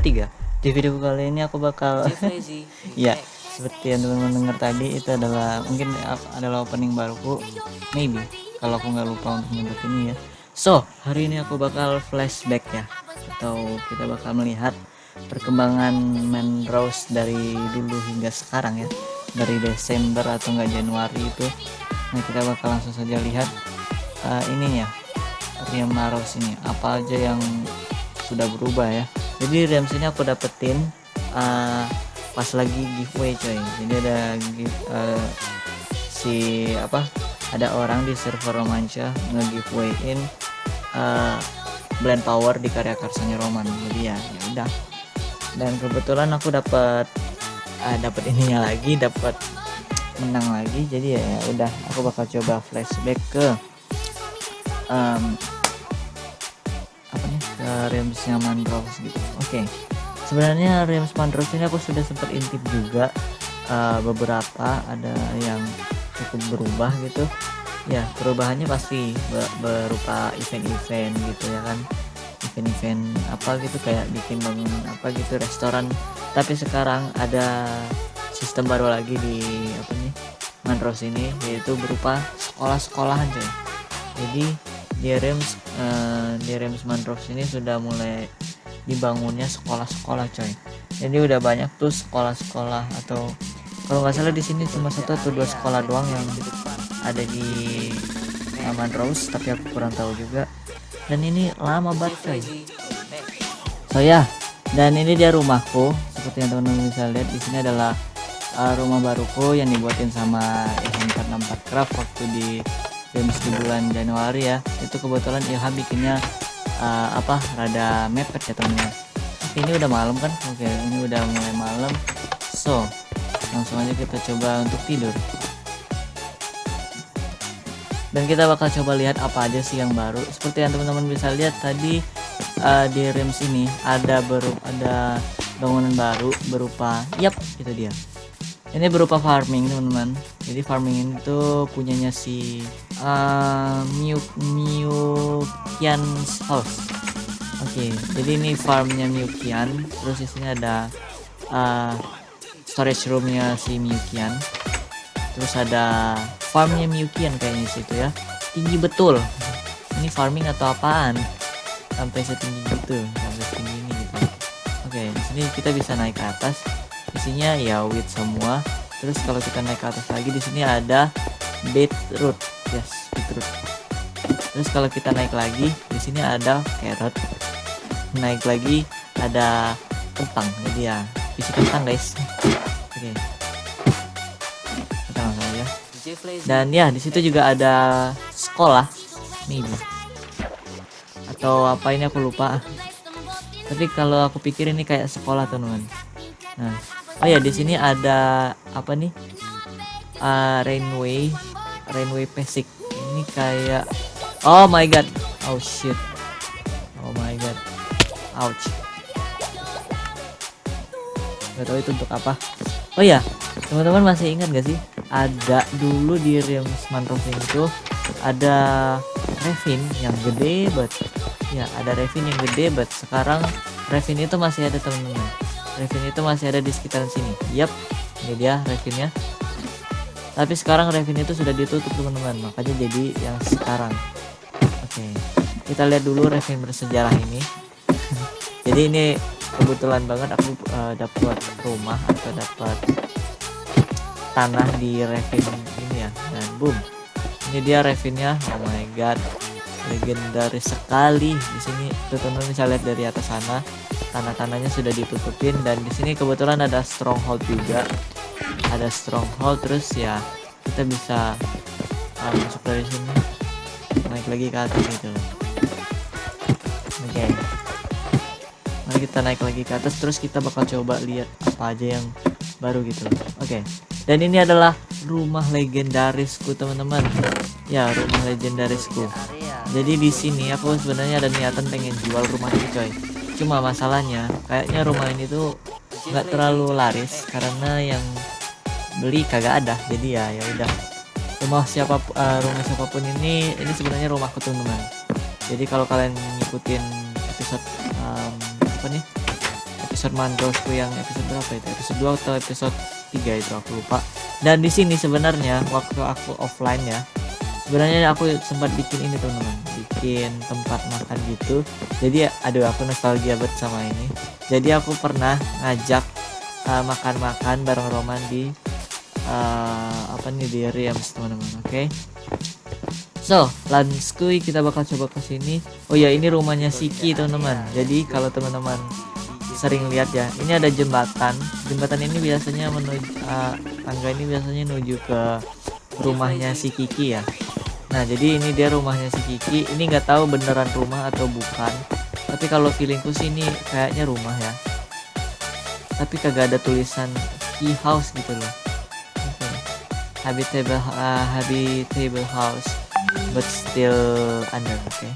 tiga. Di video kali ini aku bakal ya seperti yang teman-teman dengar tadi itu adalah mungkin adalah opening baruku. Maybe kalau aku nggak lupa untuk menyebut ini ya. So hari ini aku bakal flashback ya. Atau kita bakal melihat perkembangan main Rose dari dulu hingga sekarang ya. Dari Desember atau enggak Januari itu. Nah kita bakal langsung saja lihat uh, ininya. Riam Rose ini. Apa aja yang sudah berubah ya jadi Riam sini aku dapetin uh, pas lagi giveaway coy. Jadi ada give, uh, si apa ada orang di server romanca nge-giveawayin uh, blend power di karya karsanya Roman. Jadi ya ya udah. Dan kebetulan aku dapat uh, dapat ininya lagi dapat menang lagi. Jadi ya, ya udah aku bakal coba flashback ke um, apa nih ke remsnya Mandrox gitu. Oke okay sebenarnya Realms Mandros ini aku sudah sempat intip juga uh, beberapa ada yang cukup berubah gitu. Ya perubahannya pasti berupa event-event gitu ya kan. Event-event apa gitu kayak bikin bangun apa gitu restoran. Tapi sekarang ada sistem baru lagi di apa nih Mandros ini yaitu berupa sekolah-sekolahan coy jadi di Realms uh, di Realms Mandros ini sudah mulai dibangunnya sekolah-sekolah coy. Jadi udah banyak tuh sekolah-sekolah atau kalau nggak salah di sini cuma satu atau dua sekolah doang yang ada di Taman Rose tapi aku kurang tahu juga. Dan ini lama banget coy. So ya. Dan ini dia rumahku. Seperti yang teman-teman bisa lihat di sini adalah uh, rumah baruku yang dibuatin sama Ilham 464 Craft waktu di games di bulan Januari ya. Itu kebetulan Ilham bikinnya uh, apa rada mepet ya temennya ini udah malam kan? Oke ini udah mulai malam. So langsung aja kita coba untuk tidur. Dan kita bakal coba lihat apa aja sih yang baru. Seperti yang teman-teman bisa lihat tadi uh, di rims ini ada berupa ada bangunan baru berupa yap itu dia. Ini berupa farming teman-teman. Jadi farming itu punyanya si uh, Miu Miukian House. Oke okay, jadi ini farmnya Miukian terus di ada uh, storage roomnya si Miukian terus ada farmnya Miukian kayaknya situ ya. Tinggi betul. Ini farming atau apaan? Sampai setinggi gitu sampai setinggi ini gitu. Oke okay, di sini kita bisa naik ke atas. Isinya ya wheat semua. Terus kalau kita naik ke atas lagi di sini ada beetroot yes beetroot terus kalau kita naik lagi di sini ada carrot. Naik lagi ada kentang. Jadi ya isi kentang guys. Oke. Kita langsung aja. Dan ya di situ juga ada sekolah. Maybe atau apa ini aku lupa. Tapi kalau aku pikir ini kayak sekolah teman-teman. Nah. Oh ya di sini ada apa nih? Uh, rainway rainway basic. Ini kayak oh my god. Oh shit. Oh my god. Ouch. Gak tahu itu untuk apa. Oh ya teman-teman masih ingat gak sih? Ada dulu di Realms Mantrofing itu ada Revin yang gede banget ya ada Revin yang gede banget sekarang Revin itu masih ada teman-teman. Revin itu masih ada di sekitaran sini. Yap ini dia Revinnya tapi sekarang Revin itu sudah ditutup teman-teman. Makanya jadi yang sekarang. Oke kita lihat dulu Revin bersejarah ini. Jadi ini kebetulan banget aku uh, dapat rumah atau dapat tanah di Revin ini ya. Dan boom ini dia Revinnya oh my god legendaris sekali. Di sini teman-teman bisa lihat dari atas sana tanah-tanahnya sudah ditutupin. Dan di sini kebetulan ada stronghold juga ada stronghold terus ya kita bisa uh, masuk dari sini. Naik lagi ke atas gitu. Oke. Okay. mari kita naik lagi ke atas terus kita bakal coba lihat apa aja yang baru gitu. Oke. Okay. dan ini adalah rumah legendarisku teman-teman. Ya rumah legendarisku. Jadi di sini aku sebenarnya ada niatan pengen jual rumah ini coy. Cuma masalahnya kayaknya rumah ini tuh nggak terlalu laris karena yang beli kagak ada. Jadi ya ya udah. Rumah siapa uh, rumah siapa pun ini ini sebenarnya rumahku teman-teman jadi kalau kalian ngikutin episode um, apa nih? Episode mandrosku yang episode berapa itu? Episode 2 atau episode 3 itu aku lupa. Dan di sini sebenarnya waktu aku offline ya sebenarnya aku sempat bikin ini teman-teman bikin tempat makan gitu. Jadi aduh aku nostalgia banget sama ini. Jadi aku pernah ngajak uh, makan-makan bareng Roman di uh, apa nih di Riams teman-teman oke? Okay? so lanskui kita bakal coba ke sini. Oh ya ini rumahnya Siki teman-teman. Jadi kalau teman-teman sering lihat ya ini ada jembatan. Jembatan ini biasanya menuju uh, tangga ini biasanya menuju ke rumahnya si Kiki ya. Nah jadi ini dia rumahnya si Kiki. Ini nggak tahu beneran rumah atau bukan. Tapi kalau feelingku sih ini kayaknya rumah ya. Tapi kagak ada tulisan key house gitu loh. Habitable uh, habitable house but still under oke. Okay.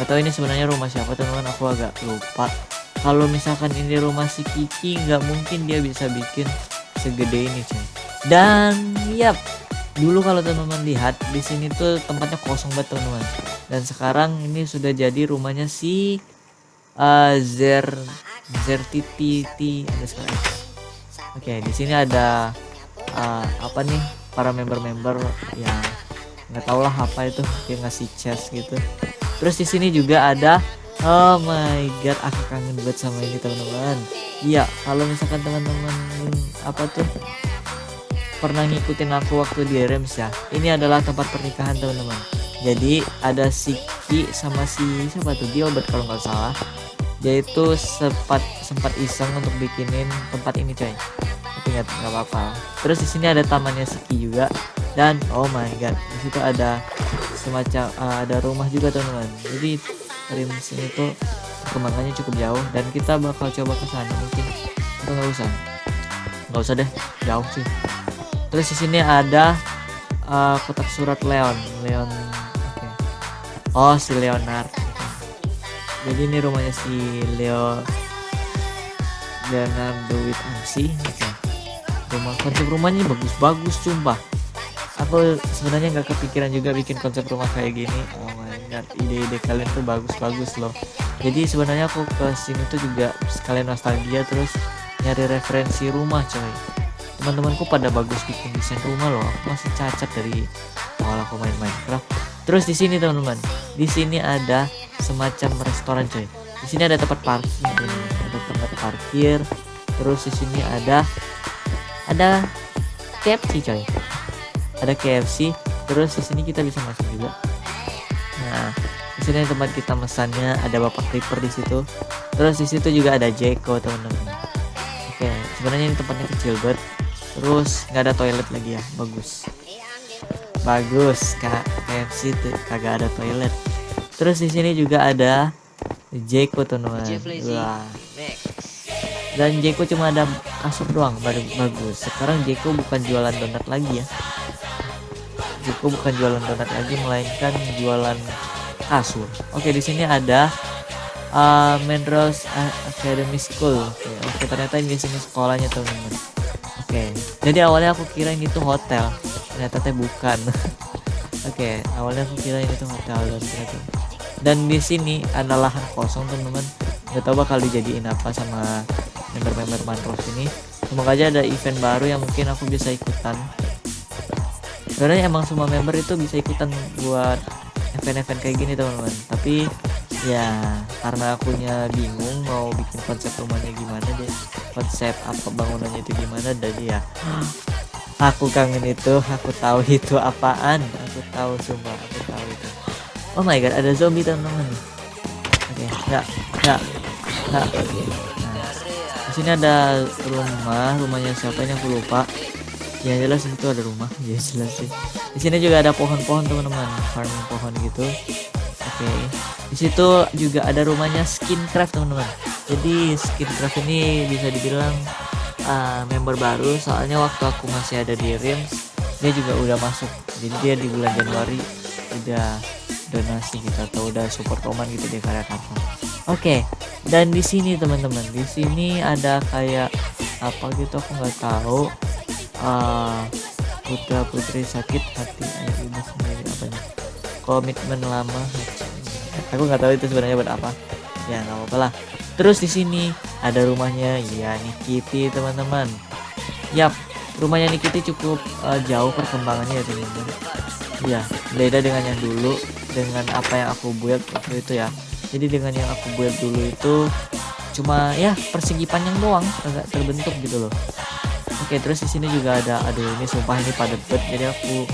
Gak tahu ini sebenarnya rumah siapa teman-teman aku agak lupa. Kalau misalkan ini rumah si Kiki nggak mungkin dia bisa bikin segede ini cuy. Dan yap dulu kalau teman-teman lihat di sini tuh tempatnya kosong banget teman-teman. Dan sekarang ini sudah jadi rumahnya si uh, Zer sekarang. Oke di sini ada uh, apa nih para member-member ya nggak tau lah apa itu dia ngasih chest gitu. Terus di sini juga ada oh my god aku kangen banget sama ini teman-teman. Iya kalau misalkan teman-teman apa tuh pernah ngikutin aku waktu di Rems ya ini adalah tempat pernikahan teman-teman. Jadi ada Siki sama si siapa tuh Gilbert kalau nggak salah. Dia itu sempat sempat iseng untuk bikinin tempat ini coy tapi nggak nggak apa-apa. Terus di sini ada tamannya Siki juga. Dan oh my god di situ ada semacam uh, ada rumah juga teman-teman. Jadi dari sini tuh perkembangannya cukup jauh. Dan kita bakal coba ke sana mungkin. Atau nggak usah? Nggak usah deh jauh sih. Terus di sini ada uh, kotak surat Leon. Leon okay. oh si Leonard. Jadi ini rumahnya si Leo Leonardo with MC okay. Rumah konsep rumahnya bagus-bagus sumpah. Aku sebenarnya nggak kepikiran juga bikin konsep rumah kayak gini. Oh my god ide-ide kalian tuh bagus-bagus loh. Jadi sebenarnya aku ke sini tuh juga sekalian nostalgia terus nyari referensi rumah coy. Teman-temanku pada bagus bikin desain rumah loh. Aku masih cacat dari awal aku main Minecraft. Terus di sini teman-teman. Di sini ada semacam restoran coy. Di sini ada tempat parkir ada tempat parkir. Terus di sini ada ada KFC coy. Ada KFC terus di sini kita bisa masuk juga. Nah di sini tempat kita mesannya ada bapak creeper di situ. Terus di situ juga ada Jeko teman-teman. Oke sebenarnya ini tempatnya kecil banget. Terus nggak ada toilet lagi ya bagus. Bagus kak. KFC tuh kagak ada toilet. Terus di sini juga ada Jeko teman wah dan Jeko cuma ada kasur doang baru bagus sekarang Jeko bukan jualan donat lagi ya Jeko bukan jualan donat lagi melainkan jualan kasur oke di sini ada uh, Menros Academy School oke, oke ternyata ini sini sekolahnya teman-teman Oke, jadi awalnya aku kira ini tuh hotel, ternyata teh bukan. Oke, awalnya aku kira ini tuh hotel dan ternyata. Dan di sini ada lahan kosong teman-teman. Gak tahu bakal dijadiin apa sama member-member Manros ini. Semoga aja ada event baru yang mungkin aku bisa ikutan. Sebenarnya emang semua member itu bisa ikutan buat event-event kayak gini teman-teman. Tapi ya karena akunya bingung mau bikin konsep rumahnya gimana deh konsep apa bangunannya itu gimana jadi ya aku kangen itu aku tahu itu apaan aku tahu sumpah aku tahu itu oh my god ada zombie teman-teman oke okay, ya ya ya sini ada rumah rumahnya siapa ini aku lupa. Ya jelas itu ada rumah. Ya jelas sih. Di sini juga ada pohon-pohon teman-teman. Farming pohon gitu. Oke. Okay. di situ juga ada rumahnya skin craft teman-teman. Jadi Skincraft ini bisa dibilang uh, member baru. Soalnya waktu aku masih ada di Rims dia juga udah masuk. Jadi dia di bulan Januari udah donasi gitu atau udah support Oman gitu di karya kartu oke okay. dan di sini teman-teman di sini ada kayak apa gitu aku nggak tahu. Uh, putra putri sakit hati ayo ibu sendiri apa nih komitmen lama. Aku nggak tahu itu sebenarnya buat apa. Ya nggak apa-apa lah. Terus di sini ada rumahnya ya Nikiti teman-teman. Yap rumahnya Nikiti cukup uh, jauh perkembangannya ya teman-teman. Ya beda dengan yang dulu dengan apa yang aku buat waktu itu ya. Jadi dengan yang aku buat dulu itu cuma ya persegi panjang doang agak terbentuk gitu loh. Oke terus di sini juga ada aduh ini sumpah ini padat banget jadi aku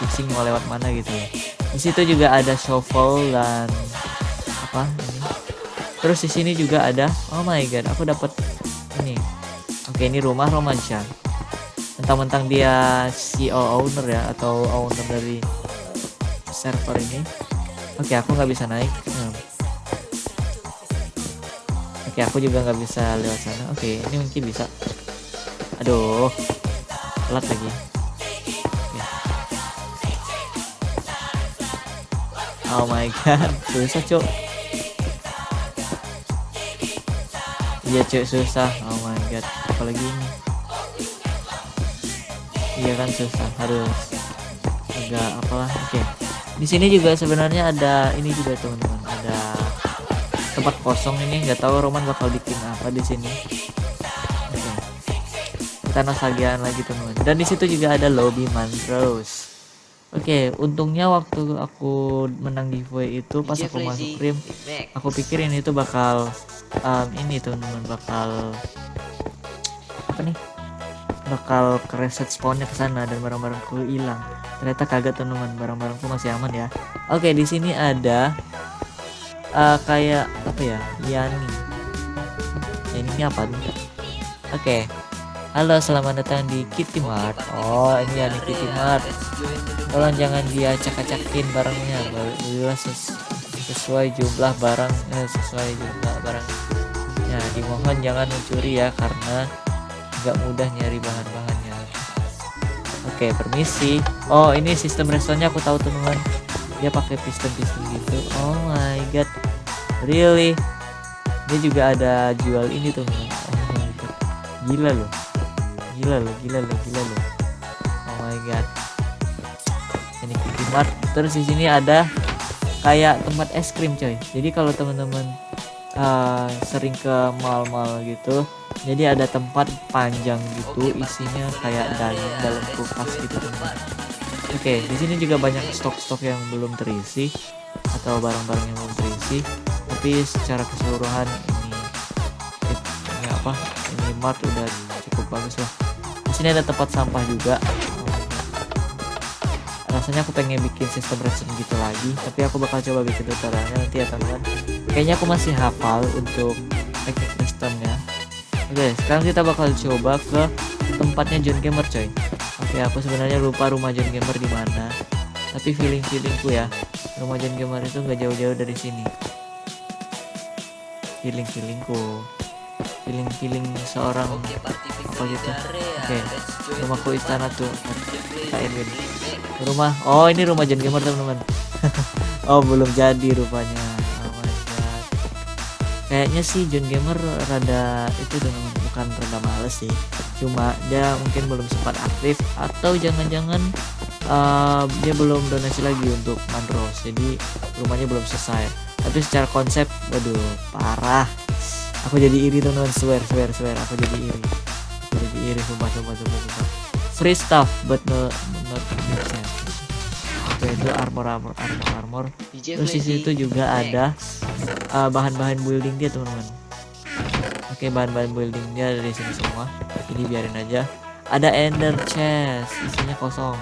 fixing mau lewat mana gitu. Di situ juga ada shovel dan apa ini. Terus di sini juga ada oh my god aku dapat ini. Oke ini rumah romansa. Mentang-mentang dia CEO owner ya atau owner dari server ini oke aku nggak bisa naik. Hmm. oke aku juga nggak bisa lewat sana. Oke ini mungkin bisa. Aduh telat lagi. Oke. oh my god susah cok iya cok susah. Oh my god apalagi ini? Iya kan susah. Harus agak apalah. Oke. okay. Di sini juga sebenarnya ada ini juga teman-teman. Ada tempat kosong ini nggak tahu Roman bakal bikin apa di sini. Okay. kita nostalgiaan lagi teman-teman. Dan di situ juga ada lobby Mantrose Oke, okay, untungnya waktu aku menang giveaway itu pas aku masuk rim, aku pikirin itu bakal um, ini teman-teman bakal apa nih? Bakal ke reset spawnnya ke sana dan barang-barangku hilang. Ternyata kagak teman-teman barang-barangku masih aman ya. Oke di sini ada uh, kayak apa ya Yani. Ya, ini apa nih oke. Halo selamat datang di Kitty Mart. Oh ini Yani Kitty Mart. Tolong jangan dia acak-acakin barangnya ses sesuai jumlah barang eh, sesuai jumlah barang. Ya dimohon jangan mencuri ya karena nggak mudah nyari bahan-bahannya. Oke permisi. Oh ini sistem restorannya aku tahu teman-teman. Dia pakai piston-piston gitu. Oh my god. Really? Dia juga ada jual ini teman-teman. Oh my god. Gila loh. Gila loh gila loh gila loh. Oh my god. Ini Kitty Mart. Terus di sini ada kayak tempat es krim coy. Jadi kalau teman-teman uh, sering ke mall-mall gitu. Jadi ada tempat panjang gitu isinya kayak dalam dalam kulkas gitu. Teman oke di sini juga banyak stok-stok yang belum terisi atau barang-barang yang belum terisi. Tapi secara keseluruhan ini ini apa? Ini mart udah cukup bagus lah. Di sini ada tempat sampah juga. Rasanya aku pengen bikin sistem redstone gitu lagi tapi aku bakal coba bikin tutorialnya nanti ya teman-teman kayaknya aku masih hafal untuk teknik redstone nya oke sekarang kita bakal coba ke tempatnya John Gamer coy. Oke aku sebenarnya lupa rumah John Gamer di mana tapi feeling feelingku ya rumah John Gamer itu nggak jauh-jauh dari sini. Feeling feelingku feeling feeling seorang apa gitu. oke rumahku istana tuh. Edwin rumah oh ini rumah John Gamer teman-teman. Oh belum jadi rupanya kayaknya sih John Gamer rada itu dengan bukan rada males sih. Cuma dia mungkin belum sempat aktif atau jangan-jangan uh, dia belum donasi lagi untuk Mandros. Jadi rumahnya belum selesai. Tapi secara konsep waduh parah. Aku jadi iri teman-teman swear swear swear. Aku jadi iri. Aku jadi iri sumpah sumpah sumpah sumpah. Free stuff but no not itu armor armor armor armor. Terus di situ juga ada uh, bahan-bahan building dia teman-teman. Oke bahan-bahan building dia dari sini semua. Ini biarin aja. Ada ender chest isinya kosong.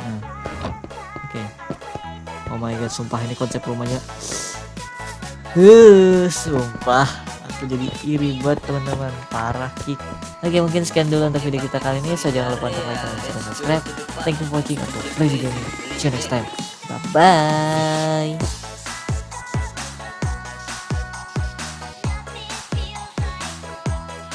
Nah. Oke. Oh my god sumpah ini konsep rumahnya. Uh, sumpah aku jadi iri buat teman-teman. Parah kick oke mungkin sekian dulu untuk video kita kali ini. So jangan lupa untuk like dan subscribe. Thank you for watching. Bye bye